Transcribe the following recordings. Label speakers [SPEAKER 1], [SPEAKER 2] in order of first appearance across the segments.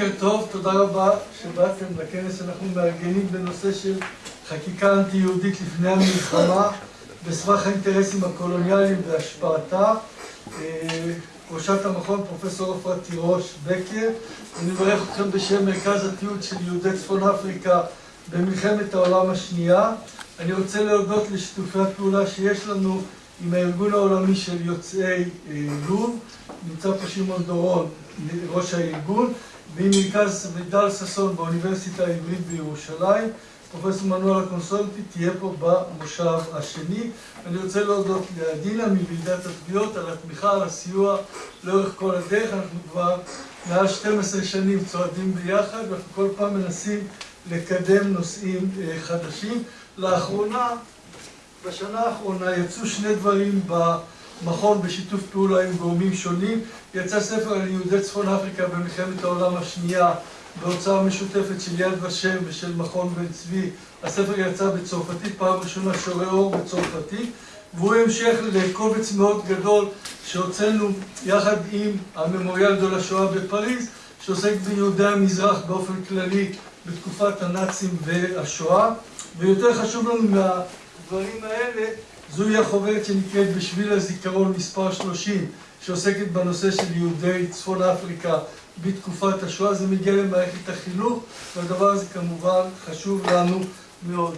[SPEAKER 1] בוקר טוב, תודה רבה שבאתם לכנס שאנחנו מארגנים בנושא של חקיקה אנטי-יהודית לפני המלחמה בסבך האינטרסים הקולוניאליים והשפעתה. ראשת המכון, פרופסור עפרה תירוש בקר. אני מברך אתכם בשם מרכז התיעוד של יהודי צפון אפריקה במלחמת העולם השנייה. אני רוצה להודות לשיתופי הפעולה שיש לנו עם הארגון העולמי של יוצאי לוב. נמצא פה שמעון דורון, ראש הארגון. ממרכז מידל ששון באוניברסיטה העברית בירושלים. פרופסור מנואל הקונסולטי תהיה פה במושב השני. אני רוצה להודות לעדינה מוועידת התביעות על התמיכה, על הסיוע לאורך כל הדרך. אנחנו כבר מעל 12 שנים צועדים ביחד ואנחנו כל פעם מנסים לקדם נושאים חדשים. לאחרונה, בשנה האחרונה יצאו שני דברים במכון בשיתוף פעולה עם גורמים שונים. יצא ספר על יהודי צפון אפריקה במלחמת העולם השנייה בהוצאה משותפת של יד ושם ושל מכון בן צבי. הספר יצא בצרפתית, פעם ראשונה שורה אור בצרפתית והוא המשך לקובץ מאוד גדול שהוצאנו יחד עם הממוריאל דו לשואה בפריז שעוסק ביהודי המזרח באופן כללי בתקופת הנאצים והשואה ויותר חשוב לנו מהדברים האלה זוהי החוברת שנקראת בשביל הזיכרון מספר 30 שעוסקת בנושא של יהודי צפון אפריקה בתקופת השואה, זה מגיע למערכת החינוך והדבר הזה כמובן חשוב לנו מאוד.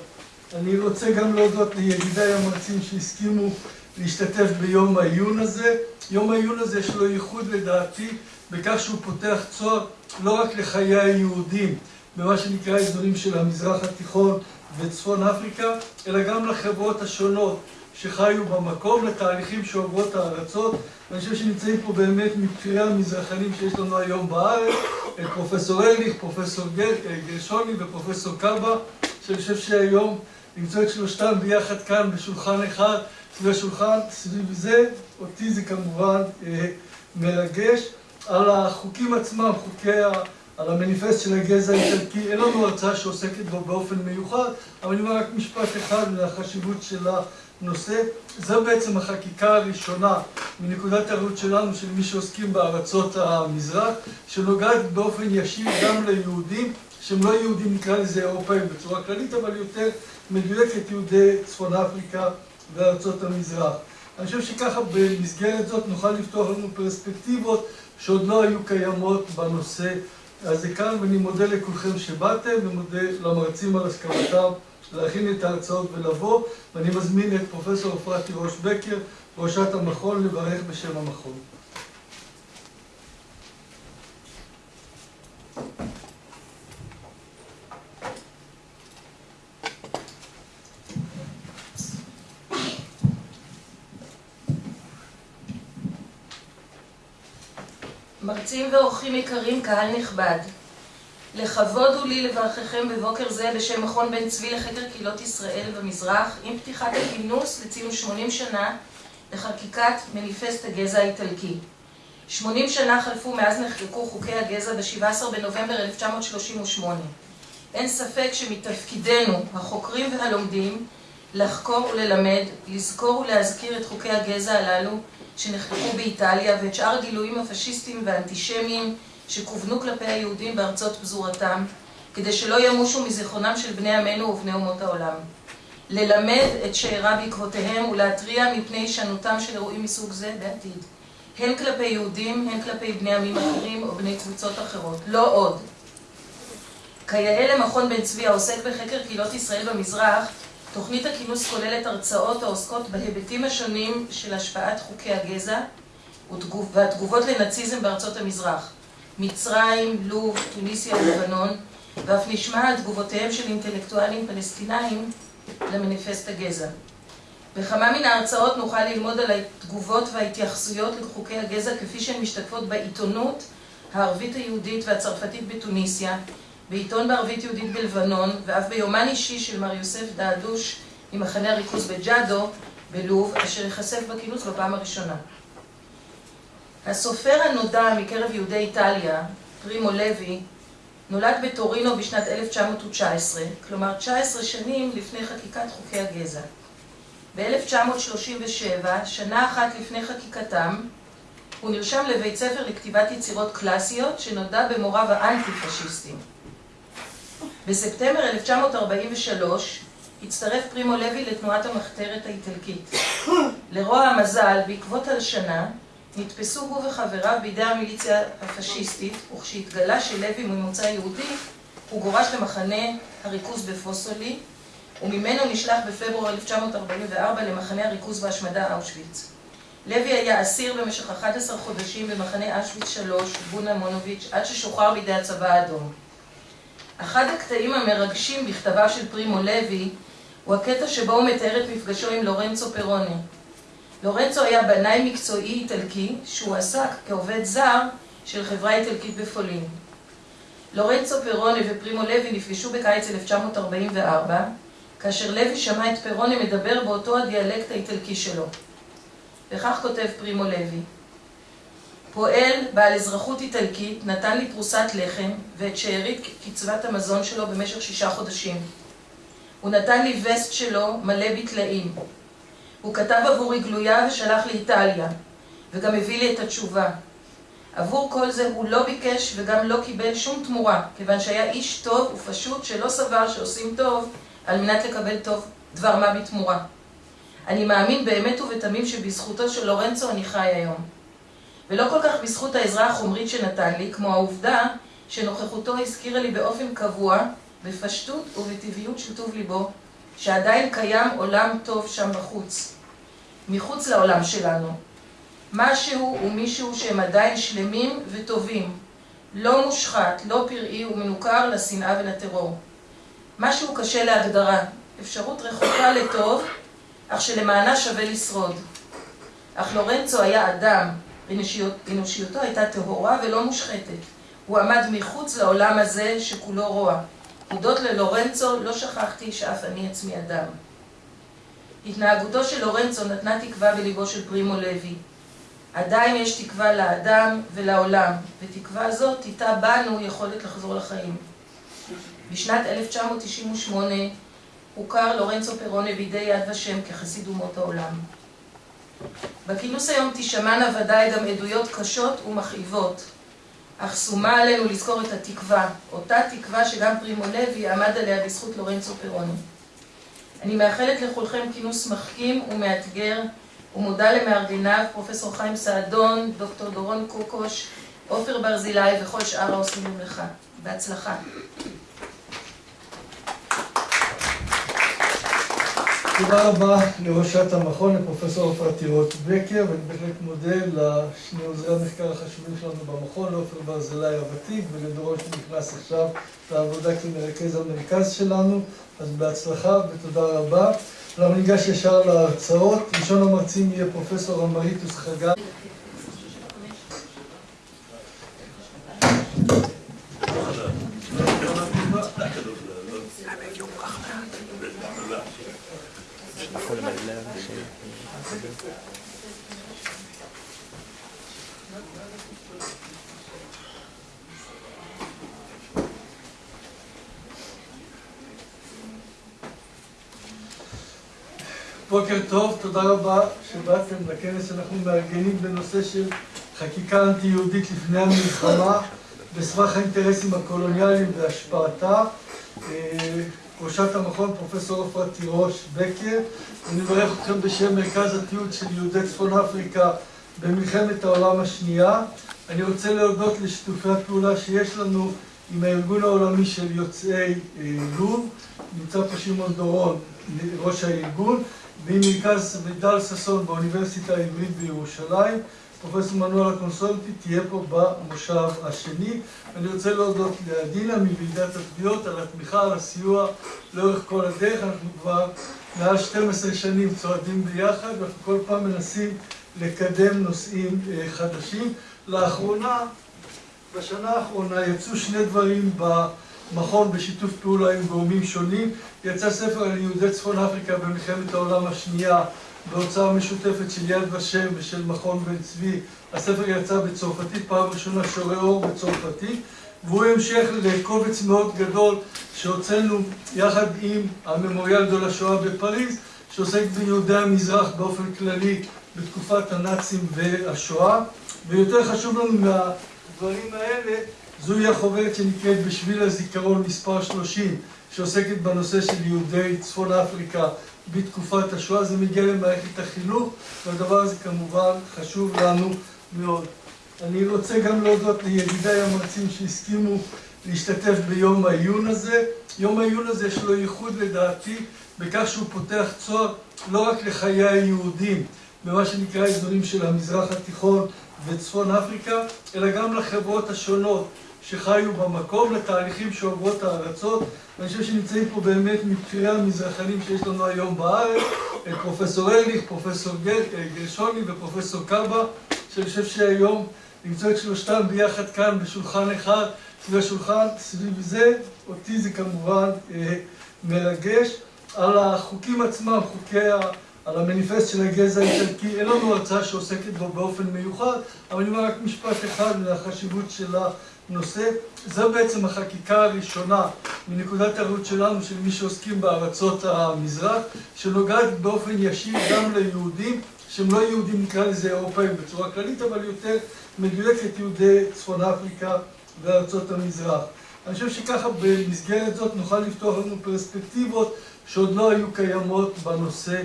[SPEAKER 1] אני רוצה גם להודות לידידיי המרצים שהסכימו להשתתף ביום העיון הזה. יום העיון הזה יש לו ייחוד לדעתי בכך שהוא פותח צוהר לא רק לחיי היהודים במה שנקרא אזורים של המזרח התיכון וצפון אפריקה, אלא גם לחברות השונות שחיו במקום, לתהליכים שעוברות הארצות. ואני חושב שנמצאים פה באמת מבחירי המזרחנים שיש לנו היום בארץ, פרופסור ארליך, פרופסור גרשוני ופרופסור קאבה, שאני חושב שהיום למצוא את שלושתם ביחד כאן בשולחן אחד, סביב השולחן, סביב זה, אותי זה כמובן מרגש. על החוקים עצמם, חוקי ה... על המניפסט של הגזע האיטלקי, אין לנו הרצאה שעוסקת בו באופן מיוחד, אבל אני אומר רק משפט אחד לחשיבות של הנושא. זו בעצם החקיקה הראשונה מנקודת הראות שלנו, של מי שעוסקים בארצות המזרח, שנוגעת באופן ישיר גם ליהודים, שהם לא יהודים, נקרא לזה אירופאים בצורה כללית, אבל יותר מדויקת יהודי צפון אפריקה וארצות המזרח. אני חושב שככה במסגרת זאת נוכל לפתוח לנו פרספקטיבות שעוד לא היו קיימות בנושא הזה כאן, ואני מודה לכולכם שבאתם, ומודה למרצים על הסכמתם להכין את ההרצאות ולבוא, ואני מזמין את פרופסור עפרה תירוש בקר, ראשת המכון, לברך בשם המכון.
[SPEAKER 2] מרצים ואורחים יקרים, קהל נכבד, לכבוד הוא לי לברככם בבוקר זה בשם מכון בן צבי לחקר קהילות ישראל במזרח עם פתיחת הכינוס לציון 80 שנה לחקיקת מניפסט הגזע האיטלקי. 80 שנה חלפו מאז נחקקו חוקי הגזע ב-17 בנובמבר 1938. אין ספק שמתפקידנו, החוקרים והלומדים, לחקור וללמד, לזכור ולהזכיר את חוקי הגזע הללו שנחקקו באיטליה ואת שאר הגילויים הפשיסטיים והאנטישמיים שכוונו כלפי היהודים בארצות פזורתם, כדי שלא ימושו מזיכרונם של בני עמנו ובני אומות העולם. ללמד את שאירה בעקבותיהם ולהתריע מפני הישנותם של אירועים מסוג זה בעתיד. הן כלפי יהודים, הן כלפי בני עמים אחרים או בני קבוצות אחרות. לא עוד. כיאה למכון בן צבי העוסק בחקר קהילות ישראל במזרח, תוכנית הכינוס כוללת הרצאות העוסקות בהיבטים השונים של השפעת חוקי הגזע והתגובות לנאציזם בארצות המזרח. מצרים, לוב, טוניסיה ולבנון, ואף נשמע על תגובותיהם של אינטלקטואלים פלסטינאים למניפסט הגזע. בכמה מן ההרצאות נוכל ללמוד על התגובות וההתייחסויות לחוקי הגזע כפי שהן משתקפות בעיתונות הערבית היהודית והצרפתית בתוניסיה, בעיתון בערבית יהודית בלבנון, ואף ביומן אישי של מר יוסף דעדוש ממחנה הריכוז בג'אדו בלוב, אשר ייחשף בכינוס בפעם הראשונה. הסופר הנודע מקרב יהודי איטליה, פרימו לוי, נולד בטורינו בשנת 1919, כלומר 19 שנים לפני חקיקת חוקי הגזע. ב-1937, שנה אחת לפני חקיקתם, הוא נרשם לבית ספר לכתיבת יצירות קלאסיות שנודע במוריו האנטי-פשיסטים. בספטמבר 1943 הצטרף פרימו לוי לתנועת המחתרת האיטלקית. לרוע המזל, בעקבות הלשנה, נתפסו הוא וחבריו בידי המיליציה הפשיסטית, וכשהתגלה שלוי ממוצא יהודי, הוא גורש למחנה הריכוז בפוסולי, וממנו נשלח בפברואר 1944 למחנה הריכוז והשמדה אושוויץ. לוי היה אסיר במשך 11 חודשים במחנה אושוויץ 3, בונה מונוביץ', עד ששוחרר בידי הצבא האדום. אחד הקטעים המרגשים בכתביו של פרימו לוי הוא הקטע שבו הוא מתאר את מפגשו עם לורנצו פרוני. לורנצו היה בנאי מקצועי איטלקי שהוא עסק כעובד זר של חברה איטלקית בפולין. לורנצו פרוני ופרימו לוי נפגשו בקיץ 1944 כאשר לוי שמע את פרוני מדבר באותו הדיאלקט האיטלקי שלו. וכך כותב פרימו לוי: פועל בעל אזרחות איטלקית נתן לי פרוסת לחם ואת שארית קצבת המזון שלו במשך שישה חודשים. הוא נתן לי וסט שלו מלא בטלאים. הוא כתב עבורי גלויה ושלח לאיטליה, וגם הביא לי את התשובה. עבור כל זה הוא לא ביקש וגם לא קיבל שום תמורה, כיוון שהיה איש טוב ופשוט שלא סבר שעושים טוב על מנת לקבל טוב דבר מה בתמורה. אני מאמין באמת ובתמים שבזכותו של לורנצו אני חי היום. ולא כל כך בזכות העזרה החומרית שנתן לי, כמו העובדה שנוכחותו הזכירה לי באופן קבוע, בפשטות ובטבעיות של טוב ליבו, שעדיין קיים עולם טוב שם בחוץ, מחוץ לעולם שלנו. משהו ומישהו שהם עדיין שלמים וטובים, לא מושחת, לא פראי ומנוכר לשנאה ולטרור. משהו קשה להגדרה, אפשרות רחוקה לטוב, אך שלמענה שווה לשרוד. אך לורנצו היה אדם, אנושיות, אנושיותו הייתה טהורה ולא מושחתת. הוא עמד מחוץ לעולם הזה שכולו רוע. הודות ללורנצו לא שכחתי שאף אני עצמי אדם. התנהגותו של לורנצו נתנה תקווה בליבו של פרימו לוי. עדיין יש תקווה לאדם ולעולם, ותקווה זאת תיטע בנו יכולת לחזור לחיים. בשנת 1998 הוכר לורנצו פרוני בידי יד ושם כחסיד אומות העולם. בכינוס היום תשמענה ודאי גם עדויות קשות ומכאיבות, אך שומה עלינו לזכור את התקווה, אותה תקווה שגם פרימו לוי עמד עליה בזכות לורנצו פרוני. אני מאחלת לכולכם כינוס מחכים ומאתגר, ומודה למארגניו, פרופסור חיים סעדון, דוקטור דורון קוקוש, עופר ברזילי וכל שאר העושים במלאכה. בהצלחה.
[SPEAKER 1] תודה רבה לראשת המכון, לפרופסור עפרה תירוש בקר, ואני בהחלט מודה לשני עוזרי המחקר החשובים שלנו במכון, לעופר ברזילי הוותיק ולדורון שנכנס עכשיו לעבודה כמרכז המרכז שלנו, אז בהצלחה ותודה רבה. אנחנו ניגש ישר להרצאות. ראשון המרצים יהיה פרופסור אמריטוס חגי. בוקר טוב, תודה רבה שבאתם לכנס שאנחנו מארגנים בנושא של חקיקה אנטי-יהודית לפני המלחמה בסבך האינטרסים הקולוניאליים והשפעתה. ראשת המכון, פרופסור עפרה תירוש בקר. אני מברך אתכם בשם מרכז התיעוד של יהודי צפון אפריקה במלחמת העולם השנייה. אני רוצה להודות לשיתופי הפעולה שיש לנו עם הארגון העולמי של יוצאי לוב. נמצא פה שמעון דורון, ראש הארגון. ממרכז מידל ששון באוניברסיטה העברית בירושלים. פרופסור מנואל הקונסולטי תהיה פה במושב השני. אני רוצה להודות לעדינה מוועידת התביעות על התמיכה, על הסיוע לאורך כל הדרך. אנחנו כבר מעל 12 שנים צועדים ביחד, ואנחנו כל פעם מנסים לקדם נושאים חדשים. לאחרונה, בשנה האחרונה יצאו שני דברים במכון בשיתוף פעולה עם גורמים שונים. יצא ספר על יהודי צפון אפריקה במלחמת העולם השנייה בהוצאה משותפת של יד ושם ושל מכון בן צבי. הספר יצא בצרפתית, פעם ראשונה שורה אור בצרפתית, והוא המשך לקובץ מאוד גדול שהוצאנו יחד עם הממוריאל דו לשואה בפריז, שעוסק ביהודי המזרח באופן כללי בתקופת הנאצים והשואה. ויותר חשוב לנו מהדברים האלה, זוהי החוברת שנקראת בשביל הזיכרון מספר 30, שעוסקת בנושא של יהודי צפון אפריקה בתקופת השואה. זה מגיע למערכת החינוך, והדבר הזה כמובן חשוב לנו מאוד. אני רוצה גם להודות לידידיי המרצים שהסכימו להשתתף ביום העיון הזה. יום העיון הזה יש לו ייחוד לדעתי בכך שהוא פותח צוהר לא רק לחיי היהודים במה שנקרא אזורים של המזרח התיכון וצפון אפריקה, אלא גם לחברות השונות שחיו במקום, לתהליכים שעוברות הארצות. ואני חושב שנמצאים פה באמת מבכירי המזרחנים שיש לנו היום בארץ, את פרופסור ארליך, פרופסור גרשוני ופרופסור קאבה, שאני חושב שהיום למצוא את שלושתם ביחד כאן בשולחן אחד, סביב השולחן, סביב זה, אותי זה כמובן מרגש. על החוקים עצמם, חוקי ה... על המניפסט של הגזע האיטלקי, אין לנו הרצאה שעוסקת בו באופן מיוחד, אבל אני אומר רק משפט אחד לחשיבות של הנושא. זו בעצם החקיקה הראשונה מנקודת הראות שלנו, של מי שעוסקים בארצות המזרח, שנוגעת באופן ישיר גם ליהודים, שהם לא יהודים, נקרא לזה אירופאים בצורה כללית, אבל יותר מדויקת יהודי צפון אפריקה וארצות המזרח. אני חושב שככה במסגרת זאת נוכל לפתוח לנו פרספקטיבות שעוד לא היו קיימות בנושא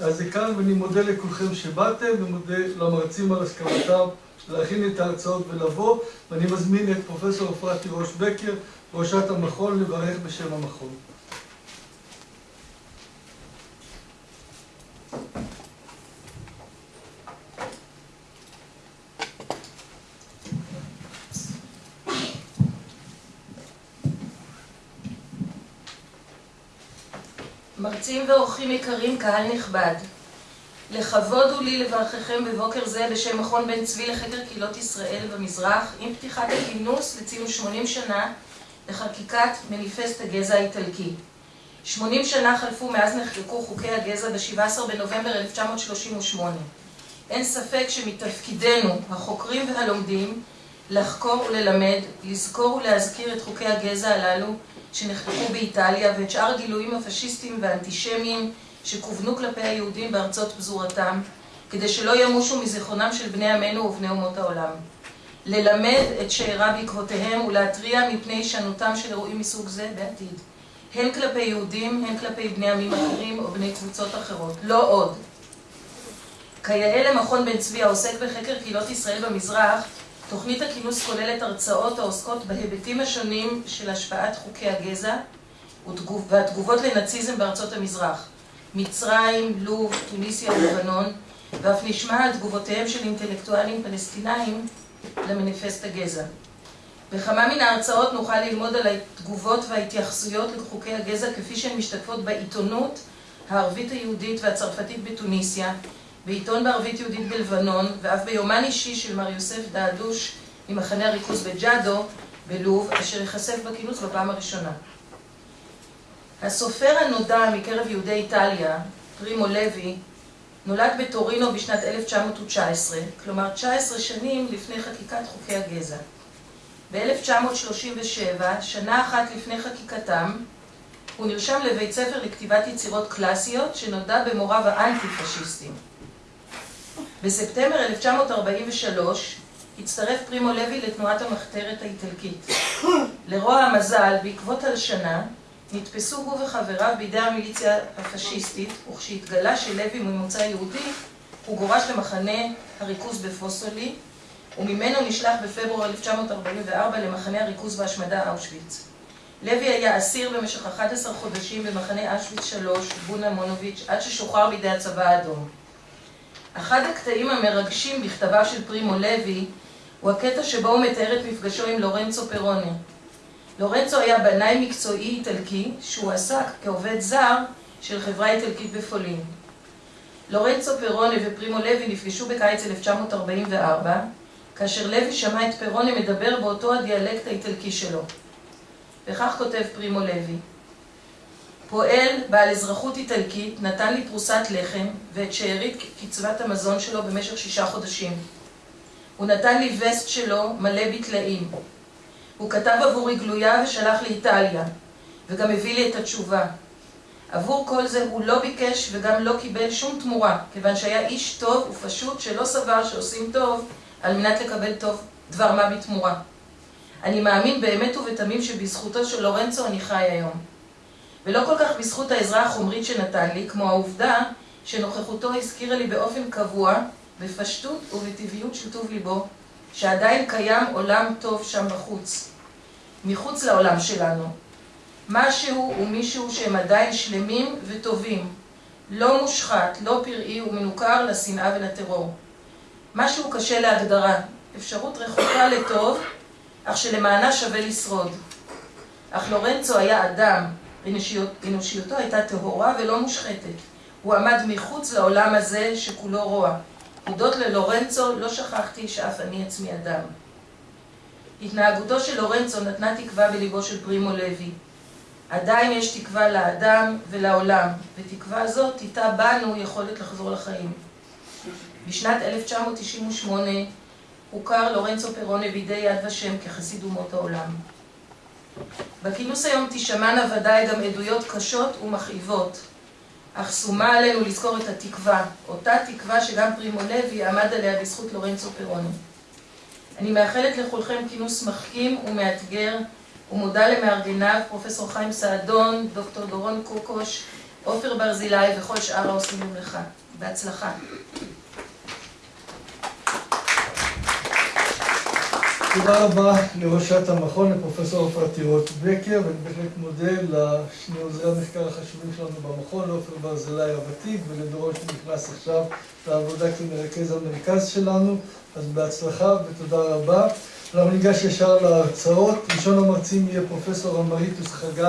[SPEAKER 1] הזה כאן, ואני מודה לכולכם שבאתם, ומודה למרצים על הסכמתם להכין את ההרצאות ולבוא, ואני מזמין את פרופסור אפרתי ראש בקר, ראשת המכון, לברך בשם המכון.
[SPEAKER 2] מרצים ואורחים יקרים, קהל נכבד, לכבוד הוא לי לברככם בבוקר זה בשם מכון בן צבי לחקר קהילות ישראל במזרח, עם פתיחת הכינוס לציון 80 שנה לחקיקת מניפסט הגזע האיטלקי. 80 שנה חלפו מאז נחקקו חוקי הגזע ב-17 בנובמבר 1938. אין ספק שמתפקידנו, החוקרים והלומדים, לחקור וללמד, לזכור ולהזכיר את חוקי הגזע הללו שנחקקו באיטליה ואת שאר הגילויים הפשיסטיים והאנטישמיים שכוונו כלפי היהודים בארצות פזורתם, כדי שלא ימושו מזיכרונם של בני עמנו ובני אומות העולם. ללמד את שאירה בעקבותיהם ולהתריע מפני הישנותם של אירועים מסוג זה בעתיד. הן כלפי יהודים, הן כלפי בני עמים אחרים או בני קבוצות אחרות. לא עוד. כיאה למכון בן צבי העוסק בחקר קהילות ישראל במזרח, תוכנית הכינוס כוללת הרצאות העוסקות בהיבטים השונים של השפעת חוקי הגזע והתגובות לנאציזם בארצות המזרח, מצרים, לוב, טוניסיה ולבנון, ואף נשמע על תגובותיהם של אינטלקטואלים פלסטינאים למניפסט הגזע. בכמה מן ההרצאות נוכל ללמוד על התגובות וההתייחסויות לחוקי הגזע כפי שהן משתקפות בעיתונות הערבית היהודית והצרפתית בתוניסיה, בעיתון בערבית יהודית בלבנון, ואף ביומן אישי של מר יוסף דעדוש ממחנה הריכוז בג'אדו בלוב, אשר ייחשף בכינוס בפעם הראשונה. הסופר הנודע מקרב יהודי איטליה, פרימו לוי, נולד בטורינו בשנת 1919, כלומר 19 שנים לפני חקיקת חוקי הגזע. ב-1937, שנה אחת לפני חקיקתם, הוא נרשם לבית ספר לכתיבת יצירות קלאסיות שנודע במוריו האנטי-פשיסטים. בספטמבר 1943 הצטרף פרימו לוי לתנועת המחתרת האיטלקית. לרוע המזל, בעקבות הלשנה, נתפסו הוא וחבריו בידי המיליציה הפשיסטית, וכשהתגלה שלוי ממוצא יהודי, הוא גורש למחנה הריכוז בפוסולי, וממנו נשלח בפברואר 1944 למחנה הריכוז והשמדה אושוויץ. לוי היה אסיר במשך 11 חודשים במחנה אושוויץ 3, בונה מונוביץ', עד ששוחרר בידי הצבא האדום. אחד הקטעים המרגשים בכתביו של פרימו לוי הוא הקטע שבו הוא מתאר את מפגשו עם לורנצו פרוני. לורנצו היה בנאי מקצועי איטלקי שהוא עסק כעובד זר של חברה איטלקית בפולין. לורנצו פרוני ופרימו לוי נפגשו בקיץ 1944, כאשר לוי שמע את פרוני מדבר באותו הדיאלקט האיטלקי שלו. וכך כותב פרימו לוי: פועל בעל אזרחות איטלקית נתן לי פרוסת לחם ואת שארית קצבת המזון שלו במשך שישה חודשים. הוא נתן לי וסט שלו מלא בטלאים. הוא כתב עבורי גלויה ושלח לאיטליה, וגם הביא לי את התשובה. עבור כל זה הוא לא ביקש וגם לא קיבל שום תמורה, כיוון שהיה איש טוב ופשוט שלא סבר שעושים טוב על מנת לקבל טוב דבר מה בתמורה. אני מאמין באמת ובתמים שבזכותו של לורנצו אני חי היום. ולא כל כך בזכות העזרה החומרית שנתן לי, כמו העובדה שנוכחותו הזכירה לי באופן קבוע, בפשטות ובטבעיות של טוב ליבו, שעדיין קיים עולם טוב שם בחוץ, מחוץ לעולם שלנו. משהו ומישהו שהם עדיין שלמים וטובים, לא מושחת, לא פראי ומנוכר לשנאה ולטרור. משהו קשה להגדרה, אפשרות רחוקה לטוב, אך שלמענה שווה לשרוד. אך לורנצו היה אדם, אנושיותו הייתה טהורה ולא מושחתת. הוא עמד מחוץ לעולם הזה שכולו רוע. הודות ללורנצו לא שכחתי שאף אני עצמי אדם. התנהגותו של לורנצו נתנה תקווה בליבו של פרימו לוי. עדיין יש תקווה לאדם ולעולם, ותקווה זאת תיטע בנו יכולת לחזור לחיים. בשנת 1998 הוכר לורנצו פרונה בידי יד ושם כחסיד אומות העולם. בכינוס היום תשמענה ודאי גם עדויות קשות ומכאיבות, אך שומה עלינו לזכור את התקווה, אותה תקווה שגם פרימו לוי עמד עליה בזכות לורנצו פרונה. אני מאחלת לכולכם כינוס מחכים ומאתגר, ומודה למארגניו, פרופסור חיים סעדון, דוקטור דורון קוקוש, עופר ברזילי וכל שאר העושים במלאכה. בהצלחה.
[SPEAKER 1] תודה רבה לראשת המכון, לפרופסור עופרה תירוש בקר, ואני בהחלט מודה לשני עוזרי המחקר החשובים שלנו במכון, לעופר ברזילי הוותיק ולדורון שנכנס עכשיו לעבודה כמרכז המרכז שלנו, אז בהצלחה ותודה רבה. אנחנו ניגש ישר להרצאות. ראשון המרצים יהיה פרופסור אמריטוס חגי